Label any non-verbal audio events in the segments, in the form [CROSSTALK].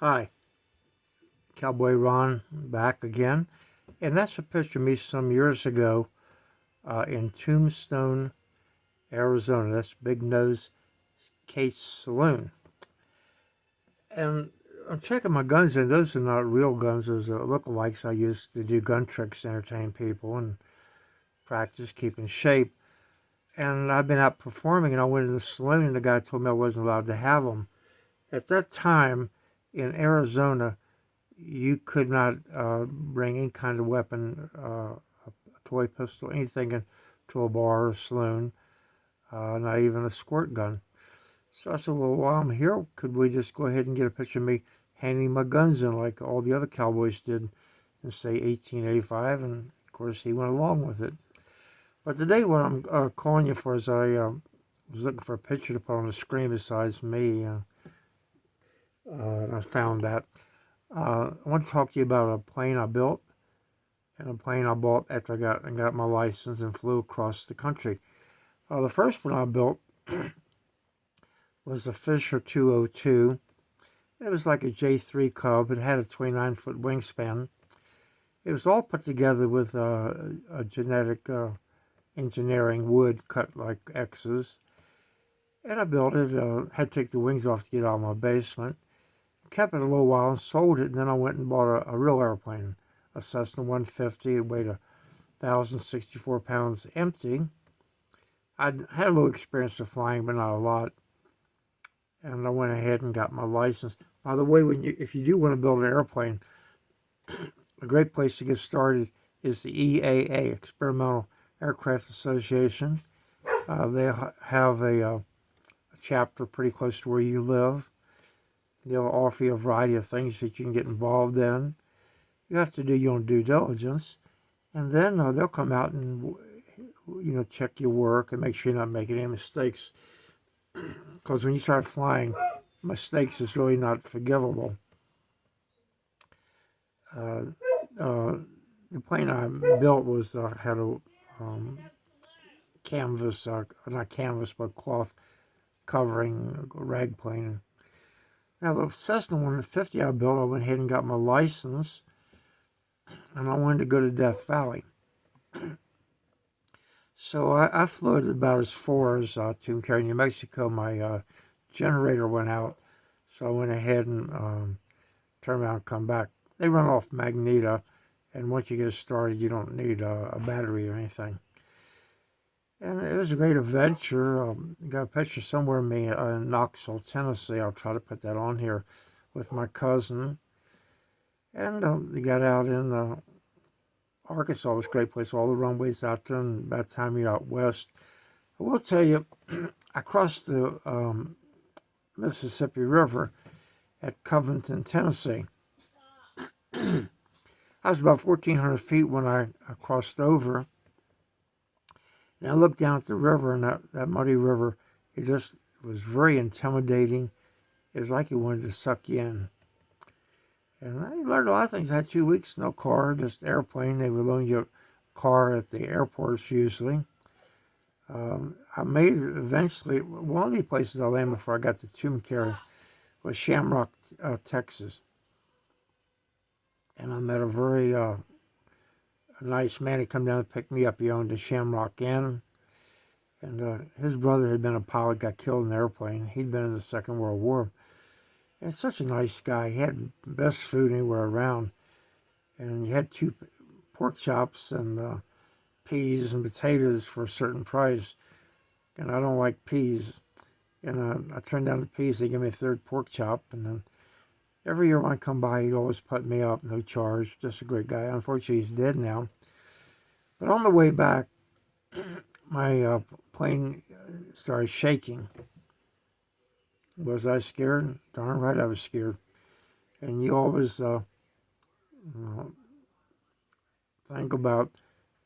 Hi, Cowboy Ron back again. And that's a picture of me some years ago uh, in Tombstone, Arizona. That's Big Nose Kate's Saloon. And I'm checking my guns, and those are not real guns. Those are lookalikes I used to do gun tricks to entertain people and practice, keeping shape. And I've been out performing, and I went in the saloon, and the guy told me I wasn't allowed to have them. At that time, in Arizona, you could not uh, bring any kind of weapon, uh, a toy pistol, anything to a bar or a saloon, uh, not even a squirt gun. So I said, well, while I'm here, could we just go ahead and get a picture of me handing my guns in like all the other cowboys did in, say, 1885? And, of course, he went along with it. But today what I'm uh, calling you for is I uh, was looking for a picture to put on the screen besides me. Uh, I found that. Uh, I want to talk to you about a plane I built and a plane I bought after I got, I got my license and flew across the country. Uh, the first one I built [CLEARS THROAT] was a Fisher 202. It was like a J3 Cub. It had a 29-foot wingspan. It was all put together with a genetic uh, engineering wood cut like X's. And I built it, uh, had to take the wings off to get out of my basement kept it a little while and sold it. And then I went and bought a, a real airplane, a Cessna 150. It weighed a 1,064 pounds empty. I'd had a little experience of flying, but not a lot. And I went ahead and got my license. By the way, when you if you do want to build an airplane, [CLEARS THROAT] a great place to get started is the EAA, Experimental Aircraft Association. Uh, they have a, a, chapter pretty close to where you live. They'll offer you a variety of things that you can get involved in. You have to do your own due diligence. And then uh, they'll come out and, you know, check your work and make sure you're not making any mistakes. [CLEARS THROAT] Because when you start flying, mistakes is really not forgivable. Uh, uh, the plane I built was uh, had a um, canvas, uh, not canvas, but cloth covering, rag plane. Now the Cessna 150 I built, I went ahead and got my license, and I wanted to go to Death Valley. [CLEARS THROAT] so I, I it about as far as uh, Tucumcari, New Mexico. My uh, generator went out, so I went ahead and um, turned around and come back. They run off magneto, and once you get started, you don't need a, a battery or anything. And it was a great adventure. Um, got a picture somewhere me uh, in Knoxville, Tennessee. I'll try to put that on here with my cousin. And um, we got out in uh, Arkansas. It was a great place. All the runways out there. And by the time you're out west, I will tell you, [CLEARS THROAT] I crossed the um, Mississippi River at Covington, Tennessee. [CLEARS THROAT] I was about 1,400 feet when I, I crossed over and I looked down at the river and that, that muddy river, it just was very intimidating. It was like it wanted to suck you in. And I learned a lot of things. I had two weeks, no car, just airplane. They would loan you a car at the airports usually. Um, I made eventually. One of the places I landed before I got to Tucumcari was Shamrock, uh, Texas. And I met a very uh, a nice man. He come down to pick me up. He owned a Shamrock Inn. And uh, his brother had been a pilot, got killed in an airplane. He'd been in the Second World War. And such a nice guy. He had best food anywhere around. And he had two pork chops and uh, peas and potatoes for a certain price. And I don't like peas. And uh, I turned down the peas. They gave me a third pork chop. And then every year when I come by, he'd always put me up, no charge. Just a great guy. Unfortunately, he's dead now. But on the way back, [CLEARS THROAT] my uh, plane started shaking. Was I scared? Darn right I was scared. And you always uh, you know, think about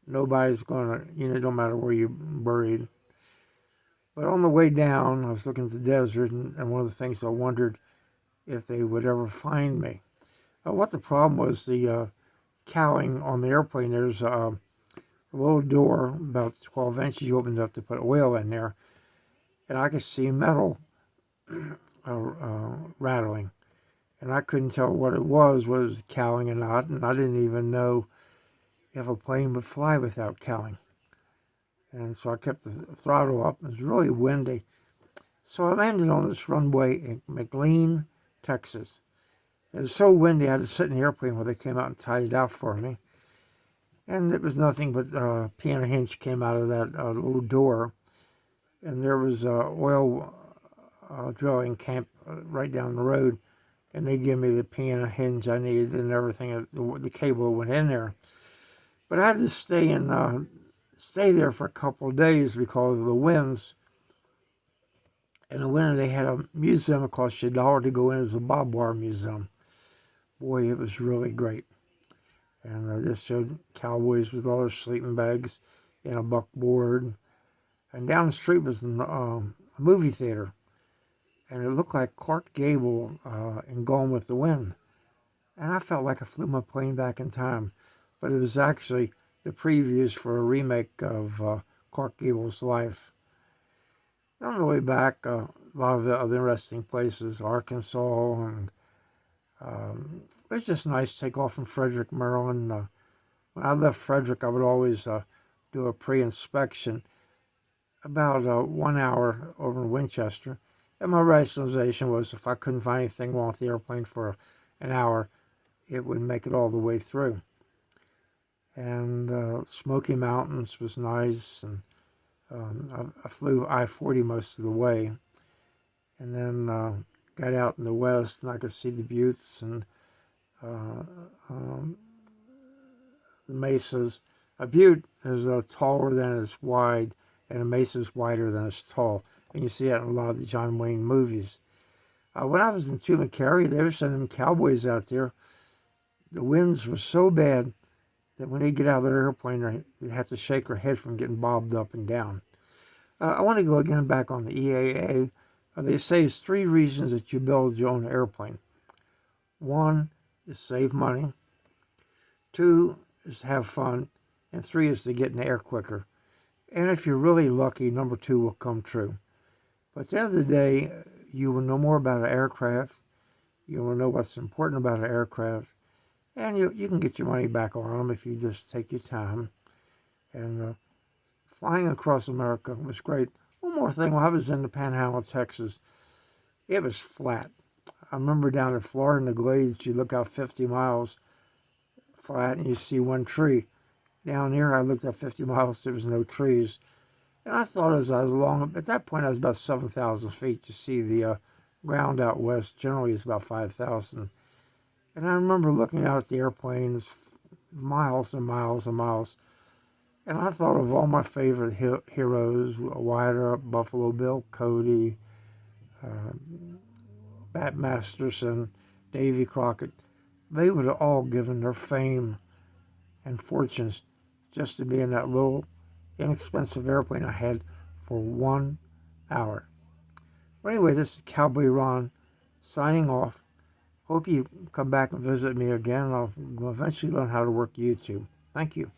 nobody's going to, you know, don't matter where you're buried. But on the way down, I was looking at the desert, and, and one of the things I wondered if they would ever find me. Uh, what the problem was, the uh, cowling on the airplane, there's uh, a little door about 12 inches you opened up to put oil in there, and I could see metal [CLEARS THROAT] uh, uh, rattling. and I couldn't tell what it was, whether it was cowling or not, and I didn't even know if a plane would fly without cowling. And so I kept the throttle up. It was really windy. So I landed on this runway in McLean, Texas. It was so windy, I had to sit in the airplane while they came out and tied it out for me. And it was nothing but uh, piano hinge came out of that uh, little door. And there was a oil uh, drilling camp uh, right down the road. And they gave me the piano hinge I needed and everything. The, the cable went in there. But I had to stay in, uh, stay there for a couple of days because of the winds. In the winter, they had a museum. It cost you a dollar to go in. It was a Bob Wire Museum. Boy, it was really great. And uh, this showed cowboys with all their sleeping bags and a buckboard. And down the street was um, a movie theater. And it looked like Clark Gable uh, in Gone with the Wind. And I felt like I flew my plane back in time but it was actually the previews for a remake of uh, Clark Gable's life. On the way back, uh, a lot of the other interesting places, Arkansas, and um, it was just nice to take off from Frederick, Maryland. Uh, when I left Frederick, I would always uh, do a pre-inspection about uh, one hour over in Winchester. And my rationalization was if I couldn't find anything wrong with the airplane for an hour, it would make it all the way through and uh, Smoky Mountains was nice, and um, I, I, flew I-40 most of the way, and then uh, got out in the west, and I could see the buttes and uh, um, the mesas. A butte is uh, taller than it's wide, and a mesa is wider than it's tall, and you see that in a lot of the John Wayne movies. Uh, when I was in Tumacarry, they were sending cowboys out there. The winds were so bad that when they get out of their airplane, they have to shake their head from getting bobbed up and down. Uh, I want to go again back on the EAA. Uh, they say it's three reasons that you build your own airplane. One is save money. Two is to have fun. And three is to get in the air quicker. And if you're really lucky, number two will come true. But at the end of the day, you will know more about an aircraft. You will know what's important about an aircraft and you, you can get your money back on them if you just take your time. And uh, flying across America was great. One more thing, while I was in the Panhandle Texas, it was flat. I remember down in Florida in the Glades, you look out 50 miles flat and you see one tree. Down here, I looked at 50 miles, there was no trees. And I thought as I was along, at that point I was about 7,000 feet. You see the uh, ground out west generally is about 5,000 and I remember looking out at the airplanes miles and miles and miles. And I thought of all my favorite heroes, Wyatt Earp, Buffalo Bill Cody, uh, Bat Masterson, Davy Crockett. They would have all given their fame and fortunes just to be in that little inexpensive airplane I had for one hour. But anyway, this is Cowboy Ron signing off. Hope you come back and visit me again. I'll eventually learn how to work YouTube. Thank you.